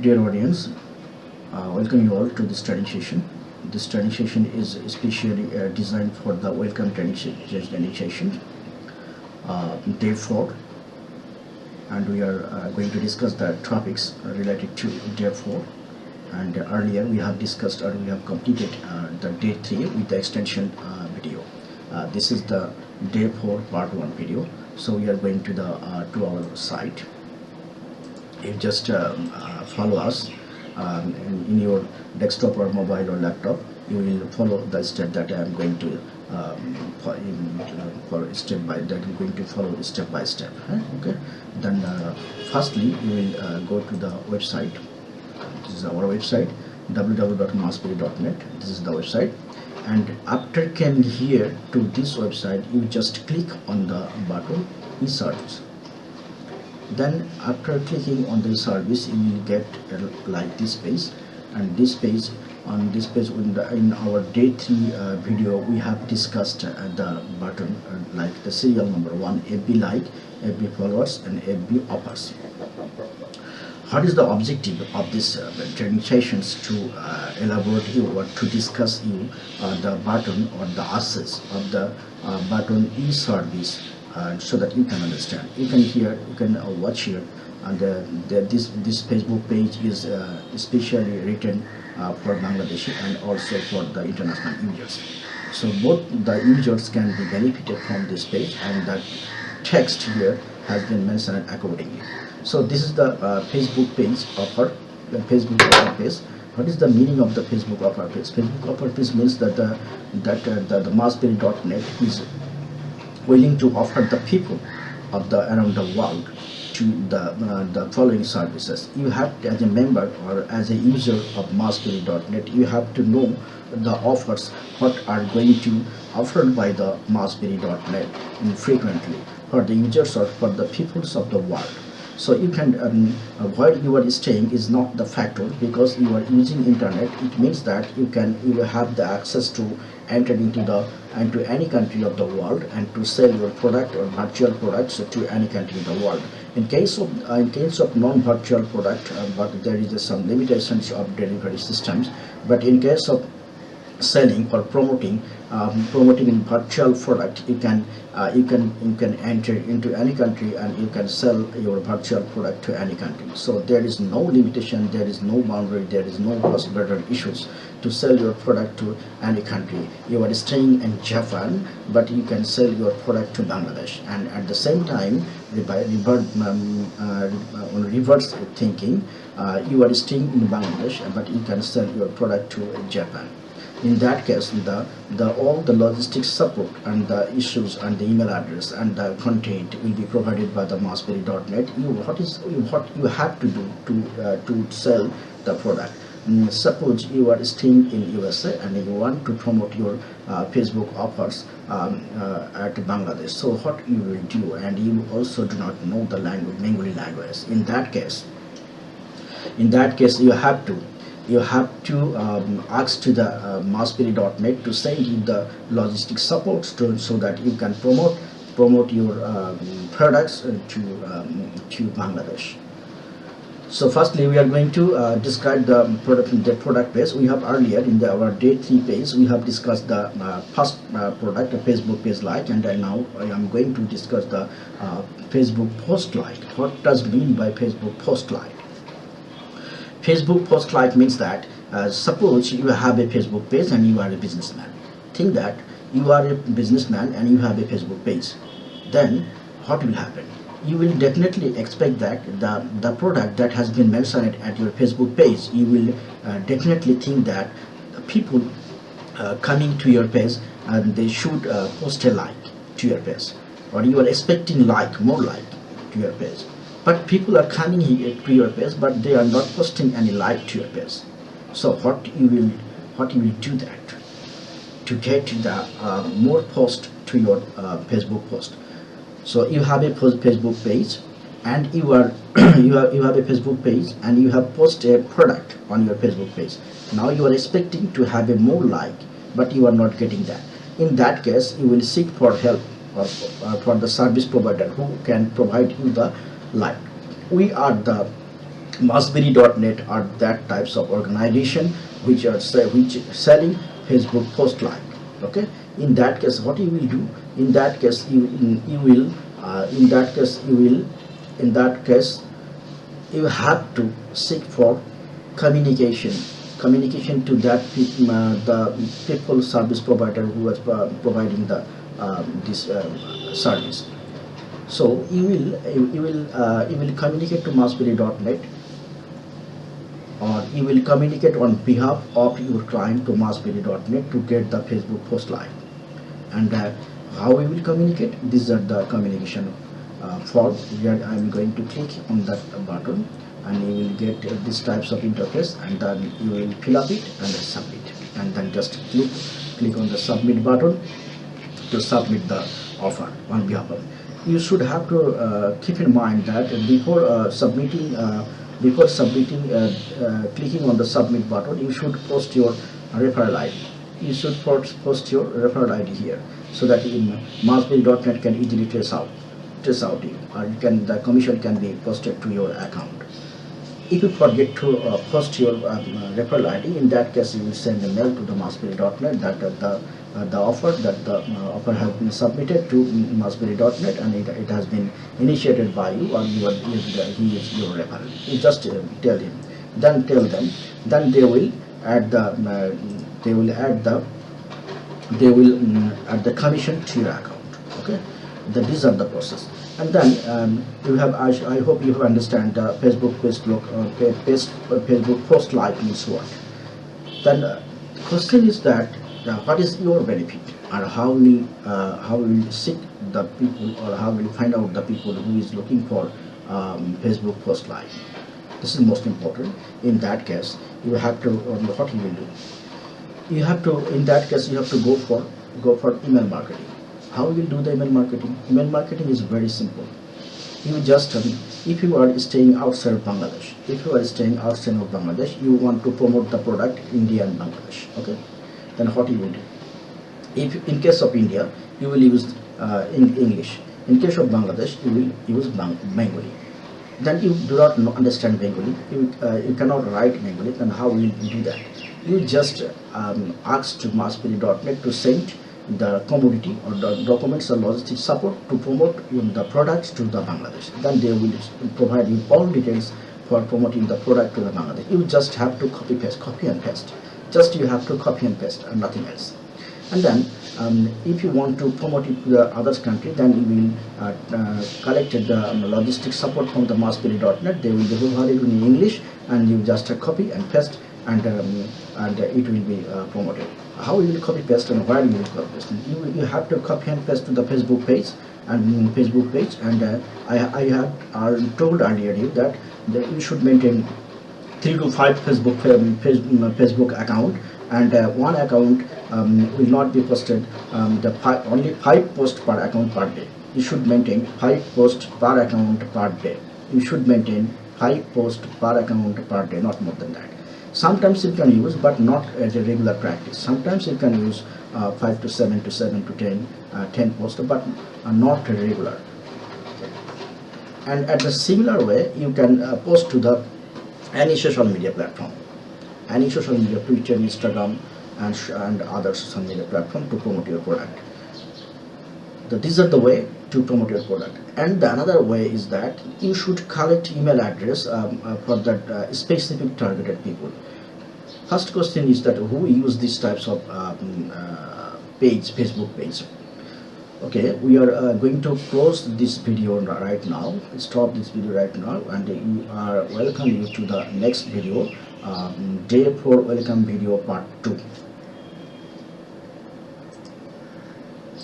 Dear audience, uh, welcome you all to this training session. This training session is especially uh, designed for the welcome training, se- training session, uh, day 4. And we are uh, going to discuss the topics related to day 4. And earlier we have discussed or we have completed uh, the day 3 with the extension uh, video. This is the day 4 part 1 video. So we are going to the to our site you just um, uh, follow us um, in, your desktop or mobile or laptop. You will follow the step that I am going to um, for, uh, step by that I'm going to follow step by step okay? Then uh, firstly you will uh, go to the website. This is our website www.massberry.net this is the website. And after coming here to this website you just click on the button e-service then after clicking on the service you will get like this page. And this page on this page in, the, in our day 3 uh, video we have discussed uh, the button uh, like the serial number 1 FB like FB followers and FB offers what is the objective of this uh, training sessions to uh, elaborate you or to discuss you uh, the button or the access of the button e-service so that you can understand. You can hear you can uh, watch here. And uh, the, this this facebook page is uh, especially written uh, for Bangladesh and also for the international users. So both the users can be benefited from this page and the text here has been mentioned accordingly. So this is the uh, facebook page offer the facebook offer page what is the meaning of the facebook offer page facebook offer page means that that uh, the, the massberry.net is willing to offer the people of the around the world to the uh, the following services. You have to, as a member or as a user of massberry.net you have to know the offers what are going to offered by the massberry.net frequently for the users or for the peoples of the world so you can um, where you are staying is not the factor because you are using internet. It means that you can you have the access to enter into the into any country of the world and to sell your product or virtual products to any country in the world. In case of uh, in case of non-virtual product uh, but there is uh, some limitations of delivery systems but in case of selling or promoting um, promoting in virtual product you can uh, you can you can enter into any country and you can sell your virtual product to any country. So there is no limitation there is no boundary there is no cross-border issues to sell your product to any country. You are staying in japan but you can sell your product to bangladesh. And at the same time by revert, um, uh, reverse thinking uh, you are staying in bangladesh but you can sell your product to japan in that case the the all the logistics support and the issues and the email address and the content will be provided by the massberry.net you what is what you have to do to uh, to sell the product. Mm, suppose you are staying in USA and you want to promote your uh, Facebook offers um, uh, at Bangladesh. So what you will do and you also do not know the language Bengali language. In that case in that case you have to you have to um, ask to the uh, to send you the logistic support to, so that you can promote promote your um, products uh, to um, to Bangladesh. So firstly, we are going to uh, describe the product the product page. We have earlier in the, our day three page, we have discussed the uh, first uh, product, Facebook page like, and now I am going to discuss the uh, Facebook post like. What does mean by Facebook post like? Facebook post like means that uh, suppose you have a Facebook page and you are a businessman. Think that you are a businessman and you have a Facebook page. Then what will happen? You will definitely expect that the, the product that has been mentioned at your Facebook page, you will uh, definitely think that people uh, coming to your page and they should uh, post a like to your page or you are expecting like, more like to your page but people are coming here to your page but they are not posting any like to your page so what you will what you will do that to get the uh, more post to your uh, facebook post. So you have a facebook page and you are you have you have a facebook page and you have posted a product on your facebook page. Now you are expecting to have a more like but you are not getting that. In that case you will seek for help or uh, for the service provider who can provide you the like we are the Massberry.net are that types of organization which are which selling Facebook post like. Okay. In that case, what you will do? In that case, you you will uh, in that case you will in that case you have to seek for communication communication to that uh, the people service provider who was uh, providing the um, this um, service so you will you, will uh, you will communicate to massberry.net or you will communicate on behalf of your client to massberry.net to get the facebook post live. And uh, how we will communicate? These are the communication uh, form where I'm going to click on that button and you will get uh, these types of interface and then you will fill up it and then submit. And then just click click on the submit button to submit the offer on behalf of you should have to uh, keep in mind that before uh, submitting uh, before submitting uh, uh, clicking on the submit button you should post your referral ID you should post, your referral ID here so that in massberry.net can easily trace out trace out you or you can the commission can be posted to your account if you forget to uh, post your um, uh, referral ID, in that case you will send a mail to the massberry.net that uh, the uh, the offer that the uh, offer has been submitted to massberry.net and it, it has been initiated by you or you are he is your referral. You just uh, tell him, then tell them, then they will add the they will add the they will mm, add the commission to your account. Okay, that these are the process and then um, you have I, I hope you have understand uh, Facebook Facebook uh, pa- paste, uh, Facebook post like means what then uh, the question is that uh, what is your benefit? Or how will uh, how will seek the people or how will find out the people who is looking for um, Facebook post like? This is most important. In that case you have to what you will do? You have to in that case you have to go for go for email marketing how you will do the email marketing? Email marketing is very simple. You just um, if you are staying outside of bangladesh if you are staying outside of bangladesh you want to promote the product india and bangladesh okay? Then what you will do? If in case of india you will use uh, in english. In case of bangladesh you will use Bang- bengali. Then you do not understand bengali you, uh, you cannot write bengali then how will you do that? You just um, ask to massberry.net to send the commodity or the documents or logistics support to promote the products to the Bangladesh. Then they will provide you all details for promoting the product to the Bangladesh. You just have to copy paste, copy and paste. Just you have to copy and paste and nothing else. And then um, if you want to promote it to the other country, then you will uh, uh, collect the um, logistics support from the massberry.net. They will be provided in English and you just uh, copy and paste and um, and it will be uh, promoted. How you will copy paste and where you will copy paste? You, you have to copy and paste to the Facebook page and Facebook page. And uh, I I have uh, told earlier that, that you should maintain three to five Facebook um, mm, Facebook account and uh, one account um, will not be posted um, the only five posts per account per day. You should maintain five posts per account per day. You should maintain five posts per account per day, not more than that. Sometimes you can use, but not as a regular practice. Sometimes you can use uh, five to seven to seven to ten, uh, ten posts, but uh, not regular. And at the similar way you can uh, post to the any social media platform. Any social media twitter instagram and, and other social media platform to promote your product. So these are the way to promote your product. And the another way is that you should collect email address um, uh, for that uh, specific targeted people first question is that who use these types of um, uh, page facebook page? Okay we are uh, going to close this video right now. Stop this video right now and you are welcome you to the next video. Um, day 4 welcome video part 2